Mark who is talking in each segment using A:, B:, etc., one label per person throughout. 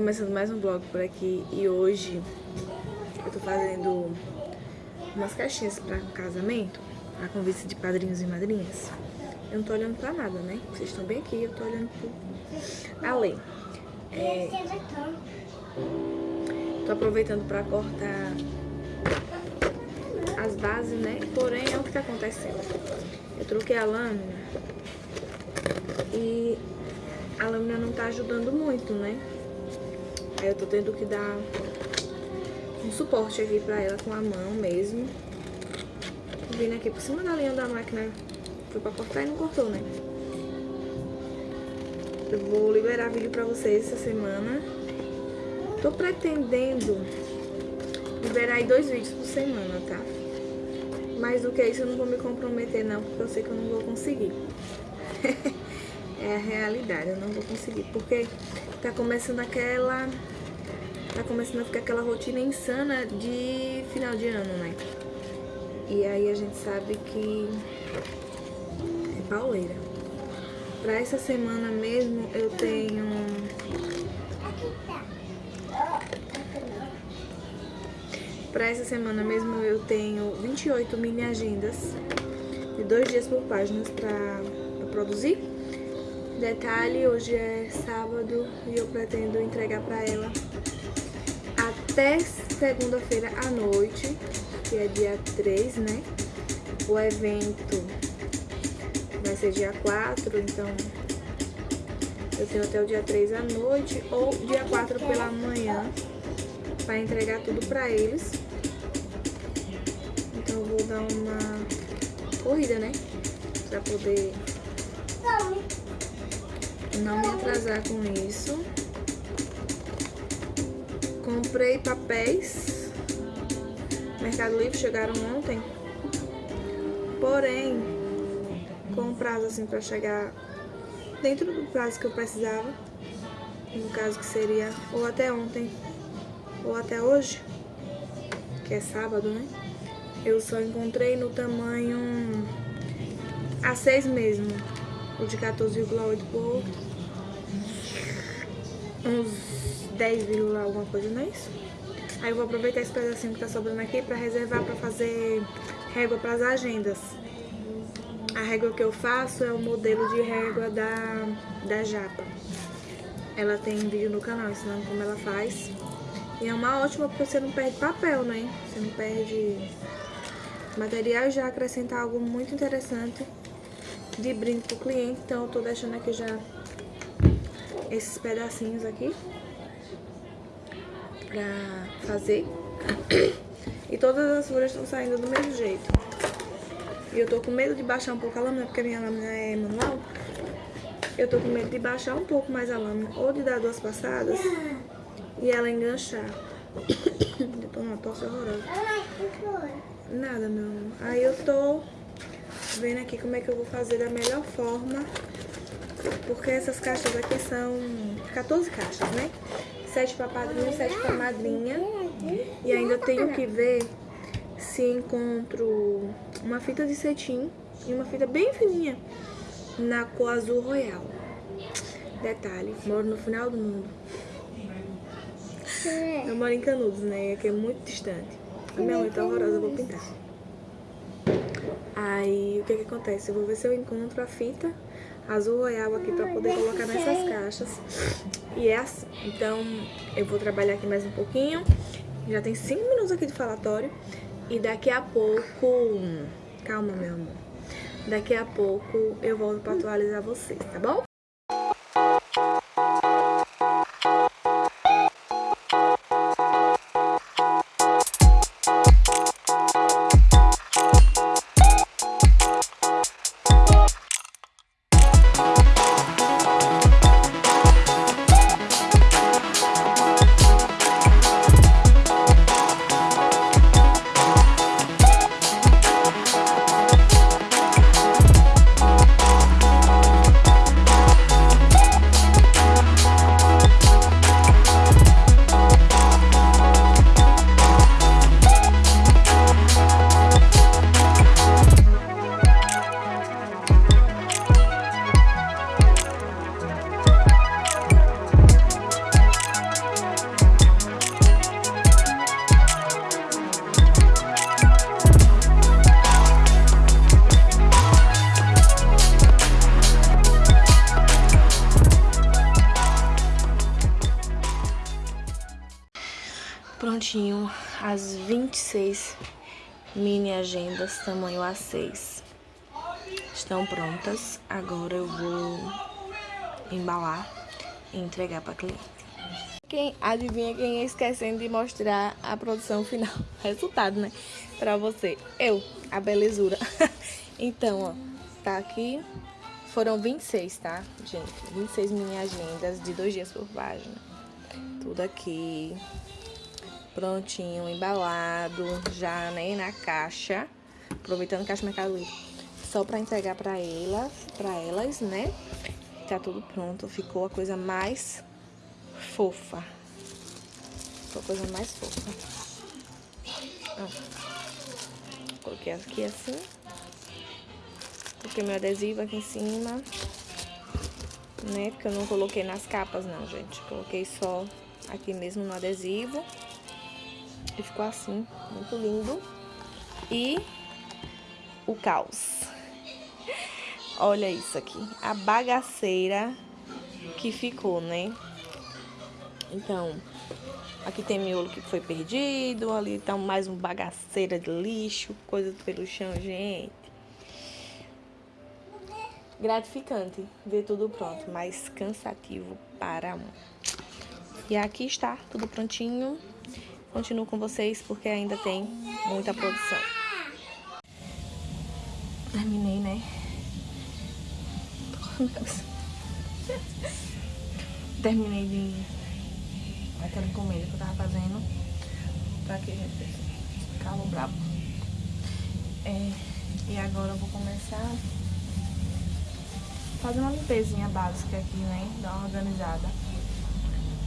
A: Começando mais um vlog por aqui e hoje eu tô fazendo umas caixinhas pra casamento, a convite de padrinhos e madrinhas. Eu não tô olhando pra nada, né? Vocês estão bem aqui, eu tô olhando pro além. É... Tô aproveitando pra cortar as bases, né? Porém, é o que tá acontecendo. Eu troquei a lâmina e a lâmina não tá ajudando muito, né? Aí eu tô tendo que dar um suporte aqui pra ela com a mão mesmo. Vindo aqui por cima da linha da máquina, foi pra cortar e não cortou, né? Eu vou liberar vídeo pra vocês essa semana. Tô pretendendo liberar aí dois vídeos por semana, tá? Mais do que isso eu não vou me comprometer não, porque eu sei que eu não vou conseguir. é a realidade, eu não vou conseguir, porque tá começando aquela tá começando a ficar aquela rotina insana de final de ano, né? E aí a gente sabe que é pauleira. Pra essa semana mesmo eu tenho... Pra essa semana mesmo eu tenho 28 mini agendas de dois dias por páginas pra, pra produzir. Detalhe, hoje é sábado e eu pretendo entregar pra ela até segunda-feira à noite, que é dia 3, né? O evento vai ser dia 4, então eu tenho até o dia 3 à noite ou dia 4 pela manhã para entregar tudo para eles. Então eu vou dar uma corrida, né? Para poder não me atrasar com isso. Comprei papéis. Mercado Livre chegaram ontem. Porém, com prazo assim para chegar dentro do prazo que eu precisava. No caso que seria ou até ontem ou até hoje, que é sábado, né? Eu só encontrei no tamanho A6 mesmo, o de 14,8 por uns 10, alguma coisa, não é isso? Aí eu vou aproveitar esse pedacinho que tá sobrando aqui pra reservar pra fazer régua pras agendas. A régua que eu faço é o modelo de régua da, da Japa. Ela tem vídeo no canal ensinando como ela faz. E é uma ótima porque você não perde papel, né? Você não perde material e já acrescenta algo muito interessante de brinde pro cliente. Então eu tô deixando aqui já esses pedacinhos aqui pra fazer. E todas as folhas estão saindo do mesmo jeito. E eu tô com medo de baixar um pouco a lâmina, porque a minha lâmina é manual. Eu tô com medo de baixar um pouco mais a lâmina, ou de dar duas passadas e ela enganchar. eu tô numa tosse horrorosa. Nada, meu amor. Aí eu tô vendo aqui como é que eu vou fazer da melhor forma. Porque essas caixas aqui são 14 caixas, né? sete para padrinho, sete para madrinha. E ainda tenho que ver se encontro uma fita de cetim e uma fita bem fininha na cor azul royal. Detalhe, moro no final do mundo. Eu moro em Canudos, né? Que é muito distante. A minha mãe tá horrorosa, eu vou pintar. Aí, o que que acontece? Eu vou ver se eu encontro a fita azul royal aqui pra poder colocar nessas caixas. E é assim. Então, eu vou trabalhar aqui mais um pouquinho. Já tem 5 minutos aqui de falatório. E daqui a pouco... Calma, meu amor. Daqui a pouco eu volto pra atualizar vocês, tá bom? 26 mini agendas tamanho A6 estão prontas. Agora eu vou embalar e entregar para cliente. Quem adivinha quem é esquecendo de mostrar a produção final, resultado, né? Para você. Eu, a belezura. então, ó, tá aqui. Foram 26, tá, gente? 26 mini agendas de dois dias por página. Tudo aqui prontinho, embalado, já né, na caixa, aproveitando caixa Mercado Livre, só para entregar para elas, para elas, né? Tá tudo pronto, ficou a coisa mais fofa. Ficou a coisa mais fofa. Ó. Coloquei aqui assim. Coloquei meu adesivo aqui em cima. Né? Porque eu não coloquei nas capas não, gente. Coloquei só aqui mesmo no adesivo. E ficou assim, muito lindo. E o caos. Olha isso aqui, a bagaceira que ficou, né? Então, aqui tem miolo que foi perdido, ali tá mais um bagaceira de lixo, coisa pelo chão, gente. Gratificante ver tudo pronto, mas cansativo para um. E aqui está, tudo prontinho. Continuo com vocês porque ainda tem muita produção. Terminei, né? Terminei de... Aquela encomenda que eu tava fazendo. Pra que, gente? Calo brabo. É, e agora eu vou começar fazer uma limpezinha básica aqui, né? Dar uma organizada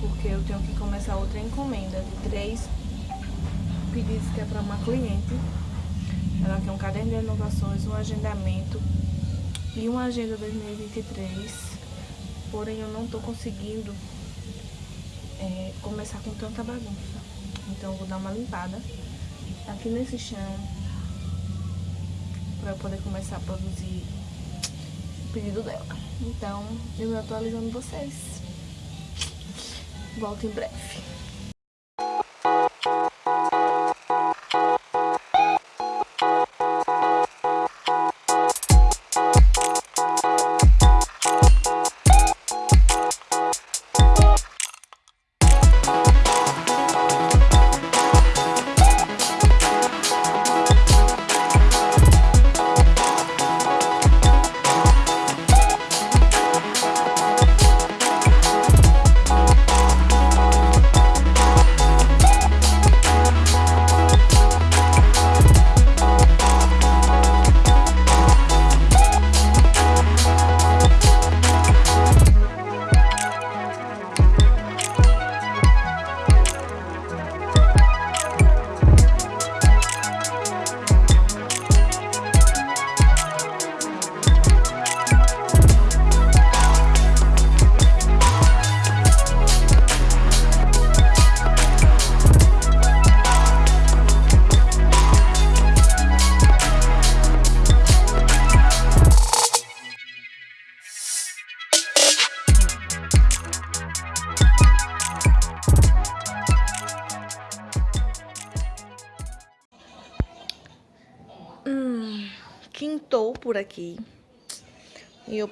A: porque eu tenho que começar outra encomenda de três pedidos que é para uma cliente. Ela quer um caderno de inovações, um agendamento e uma agenda 2023. Porém, eu não estou conseguindo é, começar com tanta bagunça. Então, eu vou dar uma limpada aqui nesse chão para eu poder começar a produzir o pedido dela. Então, eu vou atualizando vocês. Volto em breve.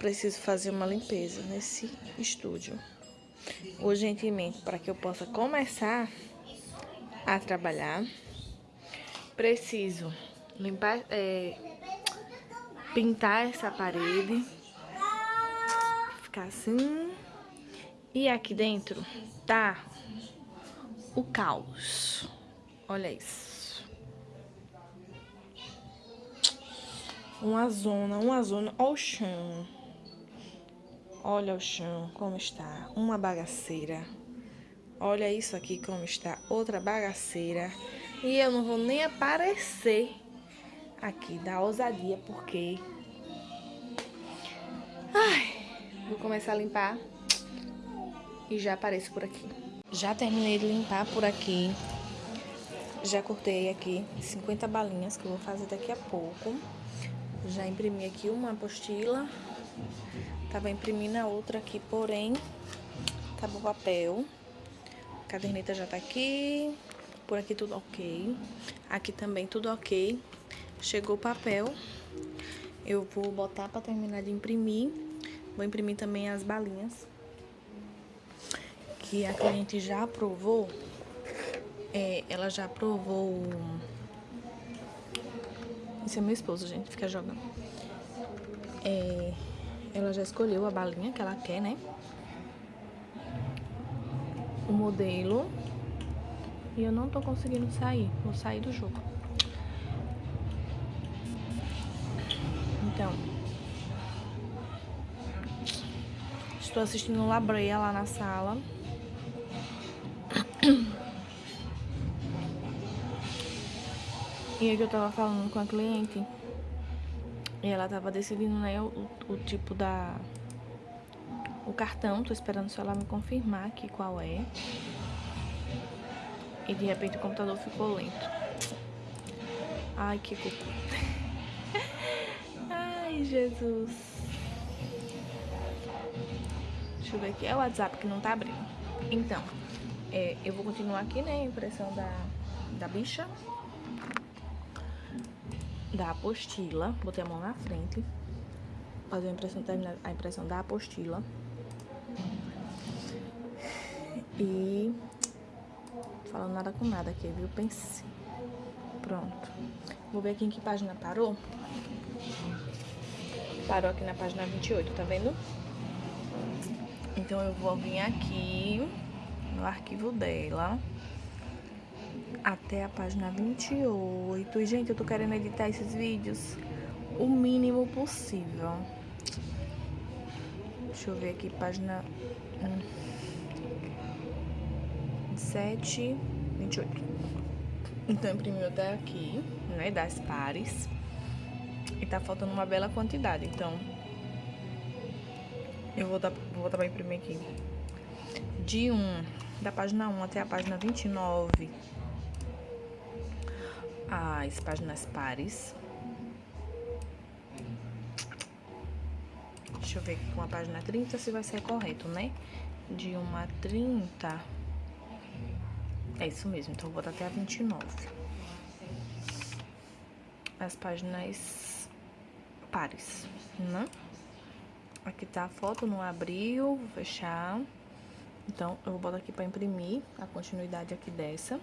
A: Preciso fazer uma limpeza nesse estúdio. Urgentemente, para que eu possa começar a trabalhar. Preciso limpar, é, pintar essa parede. Ficar assim. E aqui dentro tá o caos. Olha isso. Uma zona, uma zona. Olha o chão. Olha o chão como está. Uma bagaceira. Olha isso aqui como está. Outra bagaceira. E eu não vou nem aparecer aqui da ousadia, porque... Ai, vou começar a limpar e já apareço por aqui. Já terminei de limpar por aqui. Já cortei aqui 50 balinhas que eu vou fazer daqui a pouco. Já imprimi aqui uma apostila. Tava imprimindo a outra aqui, porém, acabou o papel. A caderneta já tá aqui. Por aqui tudo ok. Aqui também tudo ok. Chegou o papel. Eu vou botar para terminar de imprimir. Vou imprimir também as balinhas. Que a cliente já aprovou. É, ela já aprovou... Esse é meu esposo, gente. Fica jogando. É, ela já escolheu a balinha que ela quer, né? O modelo. E eu não tô conseguindo sair. Vou sair do jogo. Então. Estou assistindo Labreia lá na sala. E aí que eu tava falando com a cliente. E ela tava decidindo, né, o, o tipo da... O cartão, tô esperando só ela me confirmar aqui qual é. E de repente o computador ficou lento. Ai, que cocô. Ai, Jesus. Deixa eu ver aqui. É o WhatsApp que não tá abrindo. Então, é, eu vou continuar aqui, né, a impressão da, da bicha da apostila. Botei a mão na frente. Fazer a impressão, terminar a impressão da apostila. E falando nada com nada aqui, viu? Pense. Pronto. Vou ver aqui em que página parou. Parou aqui na página 28, tá vendo? Então eu vou vir aqui no arquivo dela até a página 28. E, gente, eu tô querendo editar esses vídeos o mínimo possível. Deixa eu ver aqui, página 7, 28. Então, imprimiu até aqui, né, das pares. E tá faltando uma bela quantidade, então... Eu vou, dar, vou pra imprimir aqui. De 1, da página 1 até a página 29 as páginas pares. Deixa eu ver aqui com a página 30 se vai ser correto, né? De 1 a 30. É isso mesmo, então vou botar até a 29. As páginas pares, né? Aqui tá a foto, não abriu, vou fechar. Então, eu vou botar aqui pra imprimir a continuidade aqui dessa.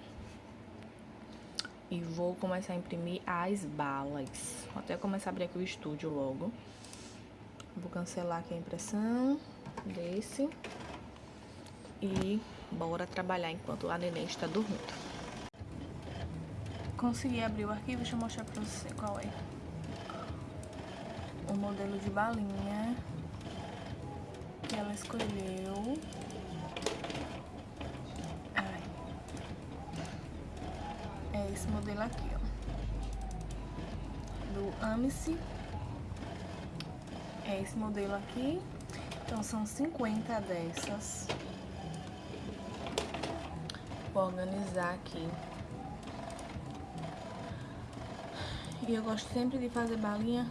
A: E vou começar a imprimir as balas. Vou até começar a abrir aqui o estúdio logo. Vou cancelar aqui a impressão desse. E bora trabalhar enquanto a neném está dormindo. Consegui abrir o arquivo, deixa eu mostrar pra você qual é. O modelo de balinha que ela escolheu. Esse modelo aqui, ó. Do Amice. É esse modelo aqui. Então, são 50 dessas. Vou organizar aqui. E eu gosto sempre de fazer balinha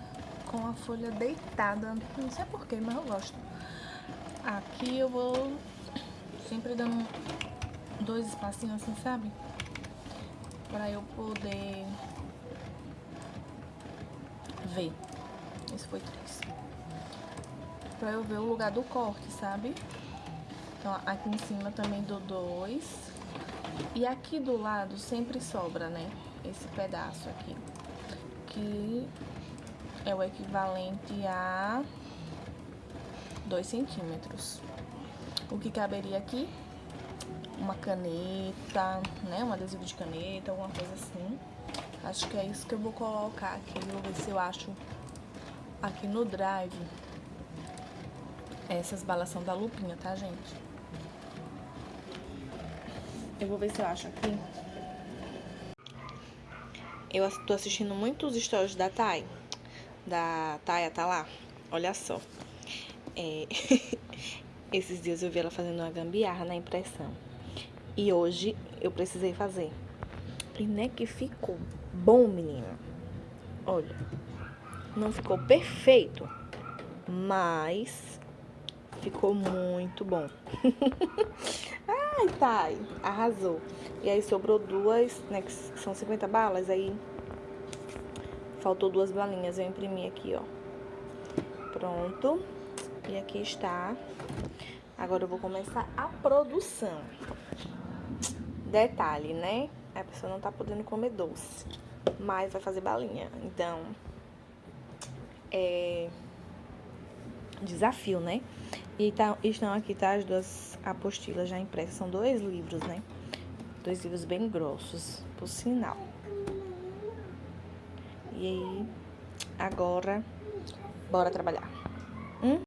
A: com a folha deitada. Não sei porquê, mas eu gosto. Aqui eu vou sempre dando dois espacinhos assim, sabe? Para eu poder ver. Esse foi três. Pra eu ver o lugar do corte, sabe? Então, aqui em cima também dou dois. E aqui do lado sempre sobra, né? Esse pedaço aqui. Que é o equivalente a dois centímetros. O que caberia aqui uma caneta, né? Um adesivo de caneta, alguma coisa assim. Acho que é isso que eu vou colocar aqui. Vou ver se eu acho aqui no drive. Essas balas são da lupinha, tá, gente? Eu vou ver se eu acho aqui. Eu tô assistindo muitos stories da Thay. Da Taya, tá lá. Olha só. É... Esses dias eu vi ela fazendo uma gambiarra na impressão. E hoje eu precisei fazer. E né que ficou bom, menina. Olha, não ficou perfeito, mas ficou muito bom. Ai, Thay, arrasou. E aí sobrou duas, né, que são 50 balas, aí faltou duas balinhas. Eu imprimi aqui, ó. Pronto. E aqui está. Agora eu vou começar a produção. Detalhe, né? A pessoa não tá podendo comer doce, mas vai fazer balinha. Então, é desafio, né? E tá, estão aqui, tá? As duas apostilas já impressas. São dois livros, né? Dois livros bem grossos, por sinal. E aí, agora, bora trabalhar. Hum?